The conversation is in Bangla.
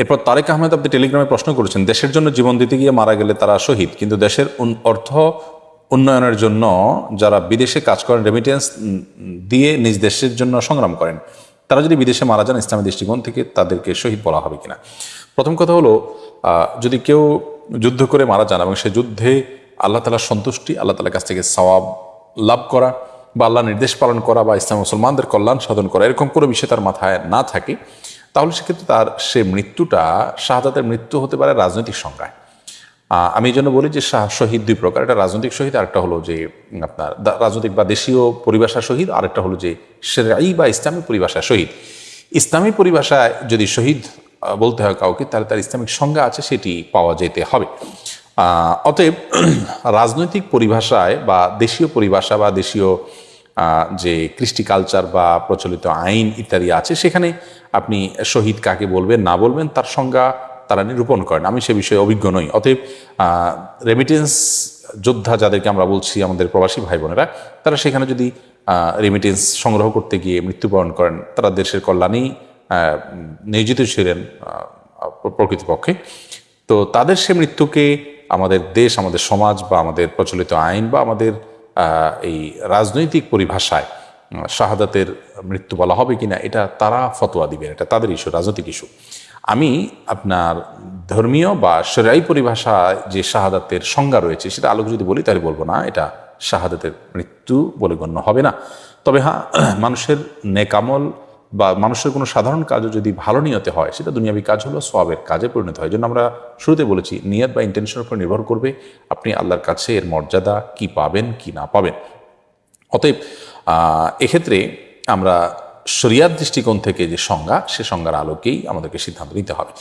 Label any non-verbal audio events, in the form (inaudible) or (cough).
এরপর তারেক আহমেদ আপনি টেলিগ্রামে প্রশ্ন করেছেন, দেশের জন্য জীবন দিতে গিয়ে মারা গেলে তারা শহীদ, কিন্তু দেশের অর্থ উন্নয়নের জন্য যারা বিদেশে কাজ করেন রেমিটেন্স দিয়ে নিজ দেশের জন্য সংগ্রাম করেন, তারা যদি বিদেশে মারা যান, ইসলামী দৃষ্টিকোণ থেকে তাদেরকে শহীদ বলা হবে কিনা? প্রথম কথা হলো যদি কেউ যুদ্ধ করে মারা যান এবং সে যুদ্ধে আল্লাহ তালার সন্তুষ্টি, আল্লাহ তালার কাছ থেকে সওয়াব লাভ করা বা আল্লাহ নির্দেশ পালন করা বা ইসলাম মুসলমানদের কল্যাণ সাধন করা, এরকম কোনো বিষয় তার মাথায় না থাকে। তাহলে সেক্ষেত্রে তার, সে মৃত্যুটা শাহাদাতের মৃত্যু হতে পারে রাজনৈতিক সংজ্ঞায় আমি এই জন্য বলি যে শাহ- শহীদ দুই প্রকার, একটা রাজনৈতিক শহীদ, আরেকটা হলো যে আপনার রাজনৈতিক বা দেশীয় পরিভাষা শহীদ, আরেকটা হলো যে সেরাই বা ইসলামী পরিভাষা শহীদ। ইসলামী পরিভাষায় যদি শহীদ বলতে হয় কাউকে, তাহলে তার ইসলামিক সংজ্ঞা আছে, সেটি পাওয়া যেতে হবে। অতএব (clears throat) রাজনৈতিক পরিভাষায় বা দেশীয় পরিভাষা বা দেশীয় যে কৃষ্টি কালচার বা প্রচলিত আইন ইত্যাদি আছে, সেখানে আপনি শহীদ কাকে বলবেন, না বলবেন, তার সংজ্ঞা তারা নিরূপণ করেন। আমি সে বিষয়ে অভিজ্ঞ নই। অতএব রেমিটেন্স যোদ্ধা যাদেরকে আমরা বলছি, আমাদের প্রবাসী ভাই বোনেরা তারা সেখানে যদি রেমিটেন্স সংগ্রহ করতে গিয়ে মৃত্যুবরণ করেন, তারা দেশের কল্যাণেই নিয়োজিত ছিলেন প্রকৃতপক্ষে। তো তাদের সে মৃত্যুকে আমাদের দেশ, আমাদের সমাজ বা আমাদের প্রচলিত আইন বা আমাদের এই রাজনৈতিক পরিভাষায় শাহাদাতের মৃত্যু বলা হবে কিনা, এটা তারা ফতোয়া দিবেন, এটা তাদের ইস্যু রাজনৈতিক ইস্যু আমি আপনার ধর্মীয় বা সেরাই পরিভাষায় যে শাহাদাতের সংজ্ঞা রয়েছে, সেটা আলোক যদি বলি, তাহলে বলব না, এটা শাহাদাতের মৃত্যু বলে গণ্য হবে না। তবে হ্যাঁ (clears throat) মানুষের নেকামল বা মানুষের কোনো সাধারণ কাজও যদি ভালো নিয়তে হয়, সেটা দুনিয়াবী কাজ হলো সবের কাজে পরিণত হয়। জন্য আমরা শুরুতে বলেছি, নিয়ত বা ইন্টেনশনের উপর নির্ভর করবে আপনি আল্লাহর কাছে এর মর্যাদা কি পাবেন, কি না পাবেন। অতএব এক্ষেত্রে আমরা শরিয়ার দৃষ্টিকোণ থেকে যে সংজ্ঞা, সে সংজ্ঞার আলোকেই আমাদেরকে সিদ্ধান্ত নিতে হবে।